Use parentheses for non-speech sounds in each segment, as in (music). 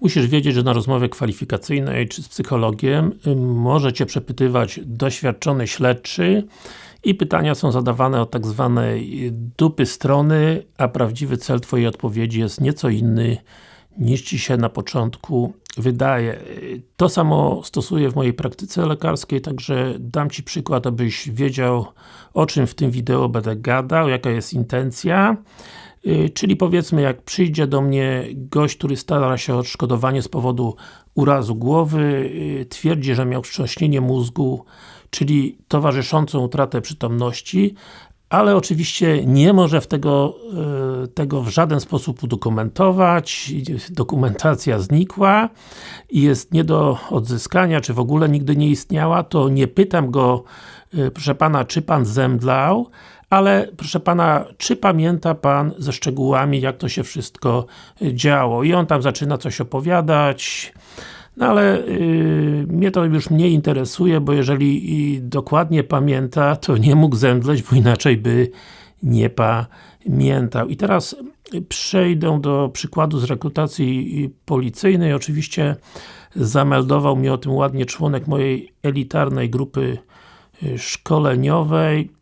Musisz wiedzieć, że na rozmowie kwalifikacyjnej czy z psychologiem może Cię przepytywać doświadczony śledczy i pytania są zadawane od tak zwanej dupy strony, a prawdziwy cel Twojej odpowiedzi jest nieco inny niż Ci się na początku wydaje. To samo stosuję w mojej praktyce lekarskiej, także dam Ci przykład, abyś wiedział o czym w tym wideo będę gadał, jaka jest intencja. Y, czyli powiedzmy, jak przyjdzie do mnie gość, który stara się o odszkodowanie z powodu urazu głowy, y, twierdzi, że miał wstrząśnienie mózgu, czyli towarzyszącą utratę przytomności, ale oczywiście nie może w tego, y, tego w żaden sposób udokumentować, dokumentacja znikła i jest nie do odzyskania, czy w ogóle nigdy nie istniała, to nie pytam go, proszę Pana, czy Pan zemdlał, ale proszę Pana, czy pamięta Pan ze szczegółami, jak to się wszystko działo? I on tam zaczyna coś opowiadać, no ale yy, mnie to już mniej interesuje, bo jeżeli dokładnie pamięta, to nie mógł zemdleć, bo inaczej by nie pamiętał. I teraz przejdę do przykładu z rekrutacji policyjnej. Oczywiście zameldował mnie o tym ładnie członek mojej elitarnej grupy szkoleniowej.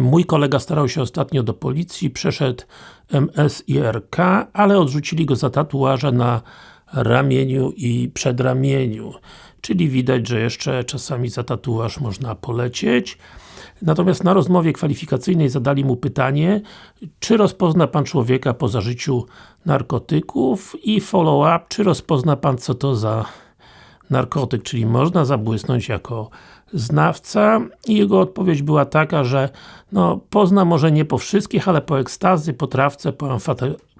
Mój kolega starał się ostatnio do policji, przeszedł MSIRK, ale odrzucili go za tatuaże na ramieniu i przedramieniu. Czyli widać, że jeszcze czasami za tatuaż można polecieć. Natomiast na rozmowie kwalifikacyjnej zadali mu pytanie, czy rozpozna Pan człowieka po zażyciu narkotyków i follow-up, czy rozpozna Pan co to za narkotyk, czyli można zabłysnąć jako znawca i jego odpowiedź była taka, że no, pozna może nie po wszystkich, ale po ekstazy, po trawce, po,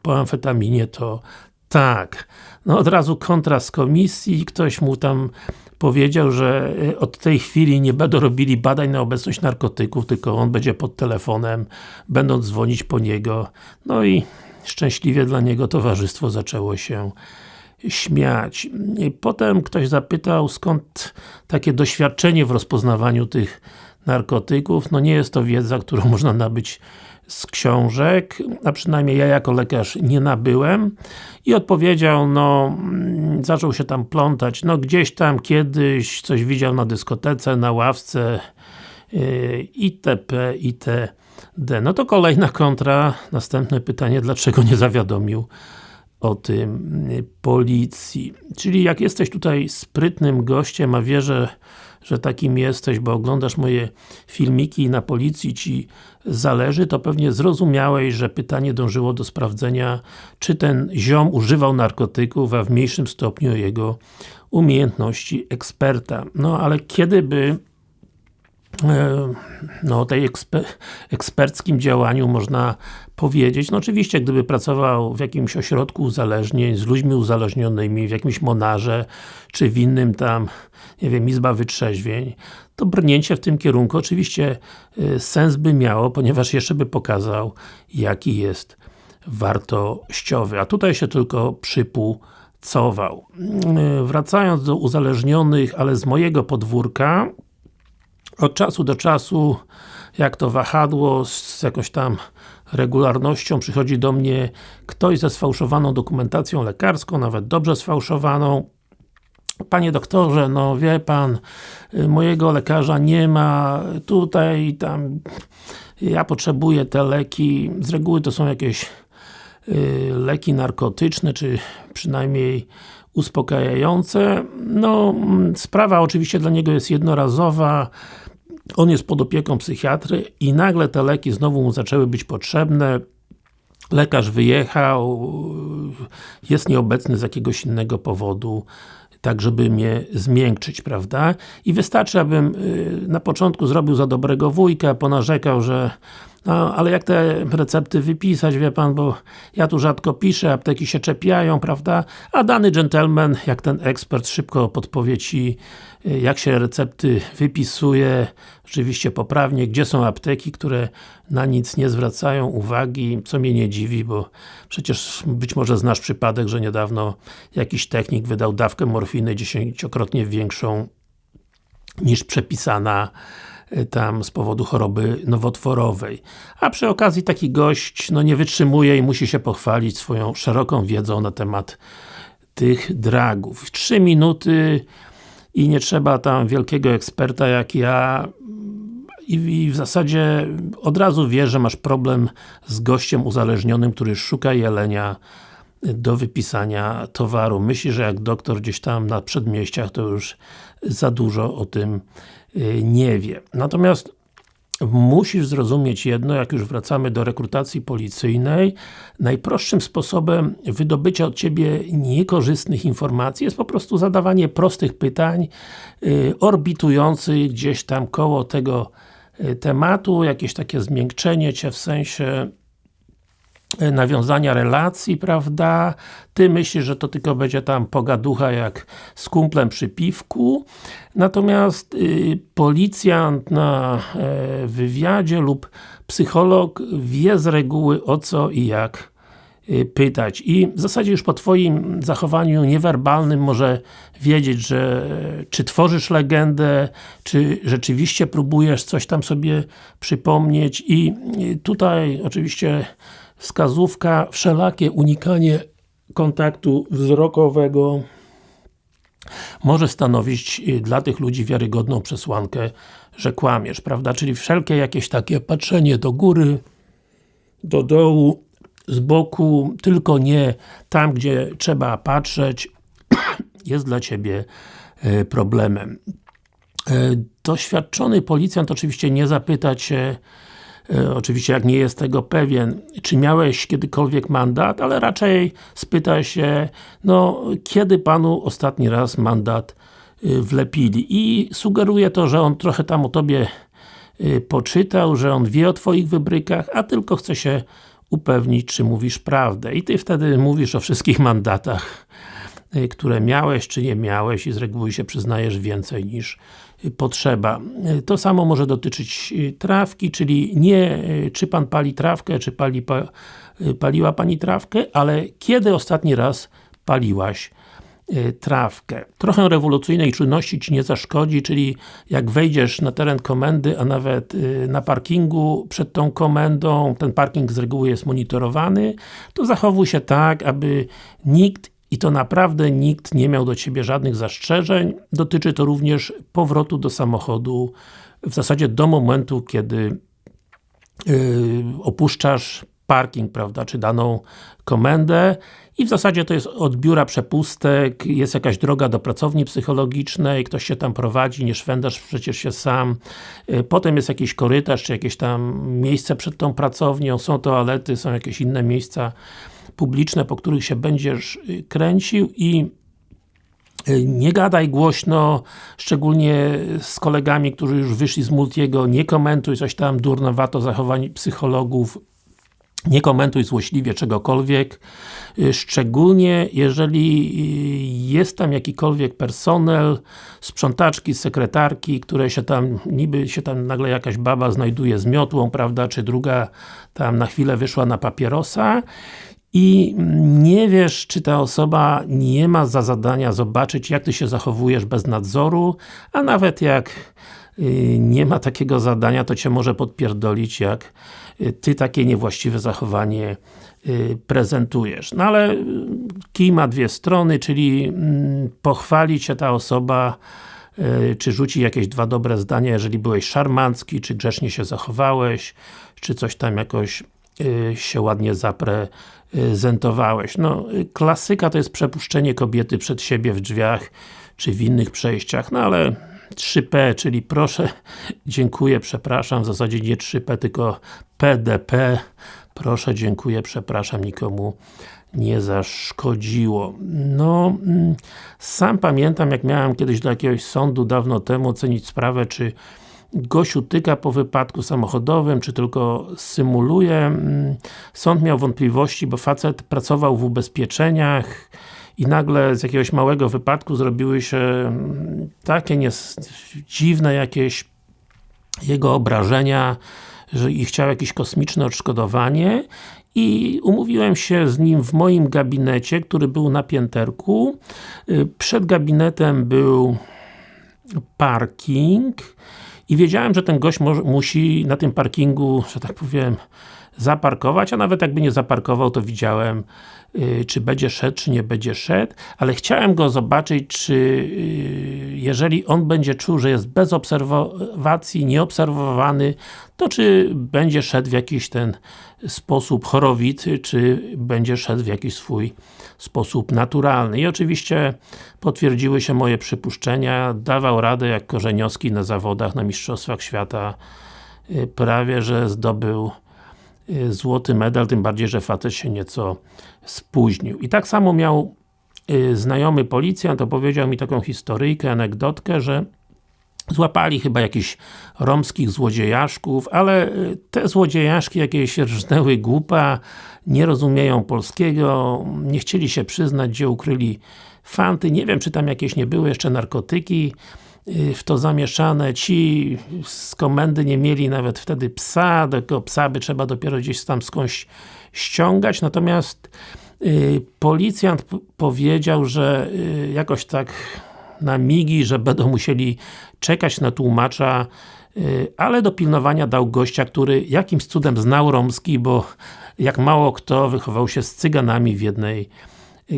po amfetaminie to tak. No od razu kontrast komisji, ktoś mu tam powiedział, że e, od tej chwili nie będą robili badań na obecność narkotyków, tylko on będzie pod telefonem, będą dzwonić po niego. No i szczęśliwie dla niego towarzystwo zaczęło się śmiać. Potem ktoś zapytał, skąd takie doświadczenie w rozpoznawaniu tych narkotyków. No nie jest to wiedza, którą (laughs) można nabyć z książek, a przynajmniej ja jako lekarz nie nabyłem i odpowiedział, no mm, zaczął się tam plątać, no gdzieś tam kiedyś coś widział na dyskotece, na ławce yy, itp. itd. No to kolejna kontra, następne pytanie, dlaczego nie zawiadomił o tym y, policji. Czyli jak jesteś tutaj sprytnym gościem, a wierzę, że takim jesteś, bo oglądasz moje filmiki i na policji Ci zależy, to pewnie zrozumiałeś, że pytanie dążyło do sprawdzenia, czy ten ziom używał narkotyków, a w mniejszym stopniu jego umiejętności eksperta. No ale kiedy by E, no, tej eksper eksperckim działaniu można powiedzieć. No oczywiście, gdyby pracował w jakimś ośrodku uzależnień, z ludźmi uzależnionymi, w jakimś monarze, czy w innym tam, nie wiem, izba wytrzeźwień, to brnięcie w tym kierunku oczywiście y, sens by miało, ponieważ jeszcze by pokazał, jaki jest wartościowy. A tutaj się tylko przypłucował. Y, wracając do uzależnionych, ale z mojego podwórka, od czasu do czasu, jak to wahadło z jakąś tam regularnością przychodzi do mnie ktoś ze sfałszowaną dokumentacją lekarską, nawet dobrze sfałszowaną. Panie doktorze, no wie Pan, y, mojego lekarza nie ma, tutaj, tam, ja potrzebuję te leki, z reguły to są jakieś y, leki narkotyczne, czy przynajmniej uspokajające. No, sprawa oczywiście dla niego jest jednorazowa, on jest pod opieką psychiatry i nagle te leki znowu mu zaczęły być potrzebne, lekarz wyjechał, jest nieobecny z jakiegoś innego powodu, tak żeby mnie zmiękczyć, prawda? I wystarczy, abym y, na początku zrobił za dobrego wujka, ponarzekał, że no, ale jak te recepty wypisać, wie Pan, bo ja tu rzadko piszę, apteki się czepiają, prawda? A dany gentleman, jak ten ekspert, szybko podpowie Ci, y, jak się recepty wypisuje, rzeczywiście poprawnie, gdzie są apteki, które na nic nie zwracają uwagi, co mnie nie dziwi, bo przecież być może znasz przypadek, że niedawno jakiś technik wydał dawkę morfiny dziesięciokrotnie większą niż przepisana tam z powodu choroby nowotworowej. A przy okazji taki gość no nie wytrzymuje i musi się pochwalić swoją szeroką wiedzą na temat tych dragów. 3 minuty i nie trzeba tam wielkiego eksperta jak ja i, w zasadzie od razu wiesz, że masz problem z gościem uzależnionym, który szuka jelenia do wypisania towaru. Myśli, że jak doktor gdzieś tam na przedmieściach, to już za dużo o tym y, nie wie. Natomiast musisz zrozumieć jedno, jak już wracamy do rekrutacji policyjnej, najprostszym sposobem wydobycia od Ciebie niekorzystnych informacji jest po prostu zadawanie prostych pytań, y, orbitujących gdzieś tam koło tego y, tematu, jakieś takie zmiękczenie Cię w sensie nawiązania relacji, prawda? Ty myślisz, że to tylko będzie tam pogaducha jak z kumplem przy piwku, natomiast y, policjant na e, wywiadzie lub psycholog wie z reguły o co i jak y, pytać. I w zasadzie już po Twoim zachowaniu niewerbalnym może wiedzieć, że czy tworzysz legendę, czy rzeczywiście próbujesz coś tam sobie przypomnieć i y, tutaj oczywiście wskazówka, wszelakie unikanie kontaktu wzrokowego może stanowić y, dla tych ludzi wiarygodną przesłankę, że kłamiesz, prawda? Czyli wszelkie jakieś takie patrzenie do góry, do dołu, z boku, tylko nie tam, gdzie trzeba patrzeć, (clears throat) jest dla Ciebie y, problemem. Y, doświadczony policjant oczywiście nie zapyta Cię, oczywiście jak nie jest tego pewien, czy miałeś kiedykolwiek mandat, ale raczej spyta się, no kiedy Panu ostatni raz mandat e, wlepili i sugeruje to, że on trochę tam o Tobie e, poczytał, że on wie o Twoich wybrykach, a tylko chce się upewnić, czy mówisz prawdę. I Ty wtedy mówisz o wszystkich mandatach, które miałeś, czy nie miałeś i z reguły się przyznajesz więcej niż potrzeba. To samo może dotyczyć y, trawki, czyli nie y, czy Pan pali trawkę, czy pali, y, paliła Pani trawkę, ale kiedy ostatni raz paliłaś trawkę. Trochę rewolucyjnej czynności Ci nie zaszkodzi, czyli jak wejdziesz na teren komendy, a nawet na parkingu przed tą komendą, ten parking z reguły jest monitorowany, to zachowuj się tak, aby nikt i to naprawdę nikt nie miał do Ciebie żadnych zastrzeżeń. Dotyczy to również powrotu do samochodu w zasadzie do momentu, kiedy yy, opuszczasz parking, prawda, czy daną komendę i w zasadzie to jest od biura przepustek, jest jakaś droga do pracowni psychologicznej, ktoś się tam prowadzi, nie szwendasz przecież się sam. Yy, potem jest jakiś korytarz, czy jakieś tam miejsce przed tą pracownią, są toalety, są jakieś inne miejsca publiczne, po których się będziesz y, kręcił i y, nie gadaj głośno, szczególnie z kolegami, którzy już wyszli z Multiego, nie komentuj coś tam durnowato zachowań psychologów, nie komentuj złośliwie czegokolwiek, y, szczególnie jeżeli jest tam jakikolwiek personel, sprzątaczki, sekretarki, które się tam, niby się tam nagle jakaś baba znajduje z miotłą, prawda, czy druga tam na chwilę wyszła na papierosa i nie wiesz, czy ta osoba nie ma za zadania zobaczyć, jak Ty się zachowujesz bez nadzoru, a nawet jak y, nie ma takiego zadania, to Cię może podpierdolić, jak y, Ty takie niewłaściwe zachowanie y, prezentujesz. No ale kij ma dwie strony, czyli mm, pochwali Cię ta osoba, czy rzuci jakieś dwa dobre zdania, jeżeli byłeś szarmancki, czy grzecznie się zachowałeś, czy coś tam jakoś się ładnie zaprezentowałeś. No, klasyka to jest przepuszczenie kobiety przed siebie w drzwiach, czy w innych przejściach, no ale 3P, czyli proszę, (laughs) dziękuję, przepraszam, w zasadzie nie 3P, tylko PDP, proszę, dziękuję, przepraszam, nikomu nie zaszkodziło. No, mm, sam pamiętam, jak miałem kiedyś do jakiegoś sądu dawno temu ocenić sprawę, czy Gosiu tyka po wypadku samochodowym, czy tylko symuluje. Mm, sąd miał wątpliwości, bo facet pracował w ubezpieczeniach i nagle z jakiegoś małego wypadku zrobiły się mm, takie dziwne jakieś jego obrażenia, że i chciał jakieś kosmiczne odszkodowanie i umówiłem się z nim w moim gabinecie, który był na pięterku. Y, przed gabinetem był parking i wiedziałem, że ten gość musi na tym parkingu, że tak powiem, zaparkować, a nawet jakby nie zaparkował, to widziałem y, czy będzie szedł, czy nie będzie szedł, ale chciałem go zobaczyć, czy y, jeżeli on będzie czuł, że jest bez obserwacji, nieobserwowany, to czy będzie szedł w jakiś ten sposób chorowity, czy będzie szedł w jakiś swój sposób naturalny. I oczywiście potwierdziły się moje przypuszczenia, dawał radę jak Korzeniowski na zawodach, na Mistrzostwach Świata y, prawie, że zdobył złoty medal, tym bardziej, że facet się nieco spóźnił. I tak samo miał y, znajomy policjant, opowiedział mi taką historyjkę, anegdotkę, że Złapali chyba jakichś romskich złodziejaszków, ale te złodziejaszki jakieś rżnęły głupa, nie rozumieją polskiego, nie chcieli się przyznać, gdzie ukryli fanty, nie wiem czy tam jakieś nie były jeszcze narkotyki y, w to zamieszane, ci z komendy nie mieli nawet wtedy psa, tego psa by trzeba dopiero gdzieś tam skądś ściągać, natomiast y, policjant powiedział, że y, jakoś tak na migi, że będą musieli czekać na tłumacza, ale do pilnowania dał gościa, który jakimś cudem znał romski, bo jak mało kto wychował się z cyganami w jednej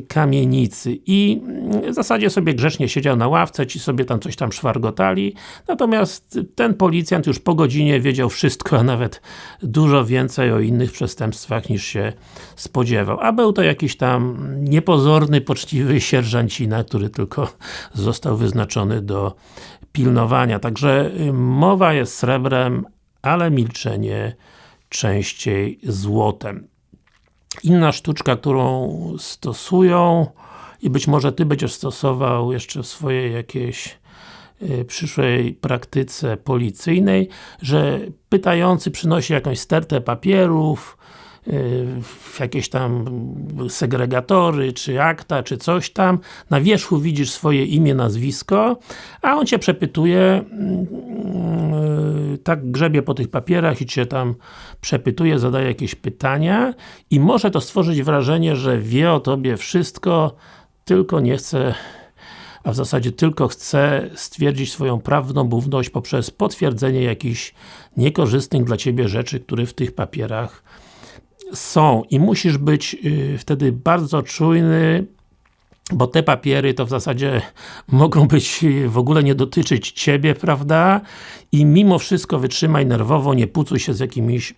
kamienicy i w zasadzie sobie grzecznie siedział na ławce, ci sobie tam coś tam szwargotali, natomiast ten policjant już po godzinie wiedział wszystko, a nawet dużo więcej o innych przestępstwach niż się spodziewał. A był to jakiś tam niepozorny, poczciwy sierżancina, który tylko został wyznaczony do pilnowania. Także mowa jest srebrem, ale milczenie częściej złotem. Inna sztuczka, którą stosują i być może Ty będziesz stosował jeszcze w swojej jakiejś y, przyszłej praktyce policyjnej, że pytający przynosi jakąś stertę papierów, jakieś tam segregatory, czy akta, czy coś tam. Na wierzchu widzisz swoje imię, nazwisko, a on Cię przepytuje, mm, tak grzebie po tych papierach i Cię tam przepytuje, zadaje jakieś pytania i może to stworzyć wrażenie, że wie o Tobie wszystko, tylko nie chce a w zasadzie tylko chce stwierdzić swoją prawdomówność poprzez potwierdzenie jakichś niekorzystnych dla Ciebie rzeczy, które w tych papierach są. I musisz być y, wtedy bardzo czujny, bo te papiery to w zasadzie (laughs) mogą być, w ogóle nie dotyczyć Ciebie, prawda? I mimo wszystko wytrzymaj nerwowo, nie pucuj się z jakimiś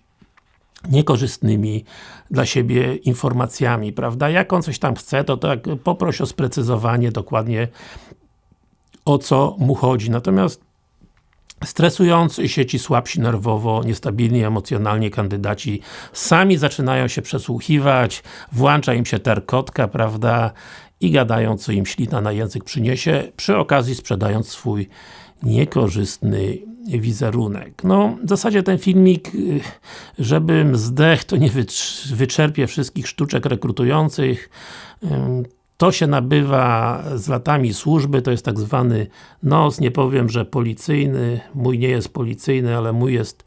niekorzystnymi dla siebie informacjami, prawda? Jak on coś tam chce, to tak poproś o sprecyzowanie dokładnie o co mu chodzi. Natomiast stresujący się ci słabsi nerwowo, niestabilni emocjonalnie kandydaci sami zaczynają się przesłuchiwać, włącza im się terkotka, prawda, i gadają, co im ślina na język przyniesie, przy okazji sprzedając swój niekorzystny wizerunek. No, w zasadzie ten filmik, y, żebym zdech, to nie wyczerpie wszystkich sztuczek rekrutujących, to się nabywa z latami służby, to jest tak zwany NOS, nie powiem, że policyjny, mój nie jest policyjny, ale mój jest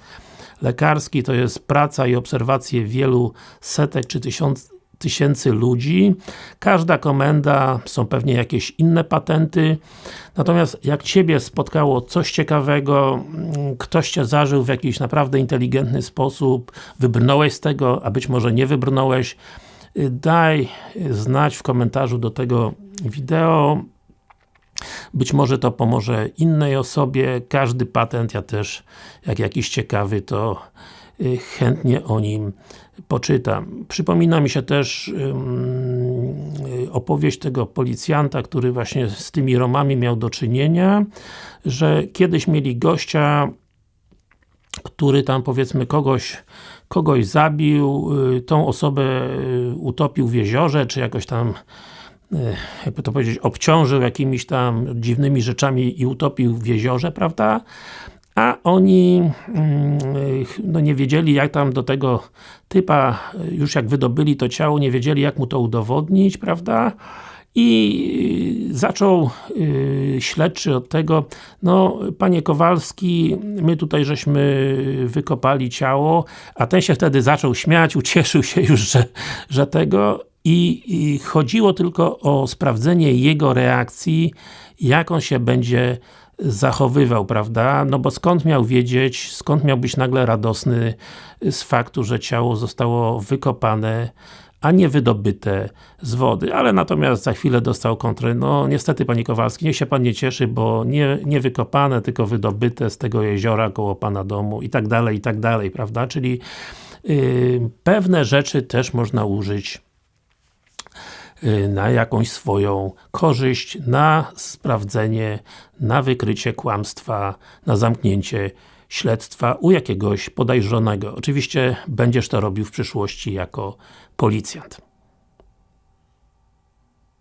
lekarski, to jest praca i obserwacje wielu setek czy tysiąc, tysięcy ludzi. Każda komenda, są pewnie jakieś inne patenty. Natomiast jak Ciebie spotkało coś ciekawego, mm, ktoś Cię zażył w jakiś naprawdę inteligentny sposób, wybrnąłeś z tego, a być może nie wybrnąłeś, daj znać w komentarzu do tego wideo. Być może to pomoże innej osobie. Każdy patent, ja też, jak jakiś ciekawy, to y, chętnie o nim poczytam. Przypomina mi się też opowieść tego policjanta, który właśnie z tymi Romami miał do czynienia, że kiedyś mieli gościa, który tam powiedzmy kogoś kogoś zabił, y, tą osobę y, utopił w jeziorze, czy jakoś tam y, jakby to powiedzieć, obciążył jakimiś tam dziwnymi rzeczami i utopił w jeziorze, prawda? A oni mm, no nie wiedzieli jak tam do tego typa, już jak wydobyli to ciało, nie wiedzieli jak mu to udowodnić, prawda? I zaczął yy, śledczy od tego, no Panie Kowalski, my tutaj żeśmy wykopali ciało, a ten się wtedy zaczął śmiać, ucieszył się już, że, że tego i, i chodziło tylko o sprawdzenie jego reakcji, jak on się będzie zachowywał, prawda? No bo skąd miał wiedzieć, skąd miał być nagle radosny z faktu, że ciało zostało wykopane, a nie wydobyte z wody, ale natomiast za chwilę dostał kontrę, no niestety Panie Kowalski, niech się Pan nie cieszy, bo nie, nie wykopane, tylko wydobyte z tego jeziora koło Pana domu i tak dalej, i tak dalej, prawda? Czyli yy, pewne rzeczy też można użyć na jakąś swoją korzyść, na sprawdzenie, na wykrycie kłamstwa, na zamknięcie śledztwa u jakiegoś podejrzanego. Oczywiście będziesz to robił w przyszłości jako policjant.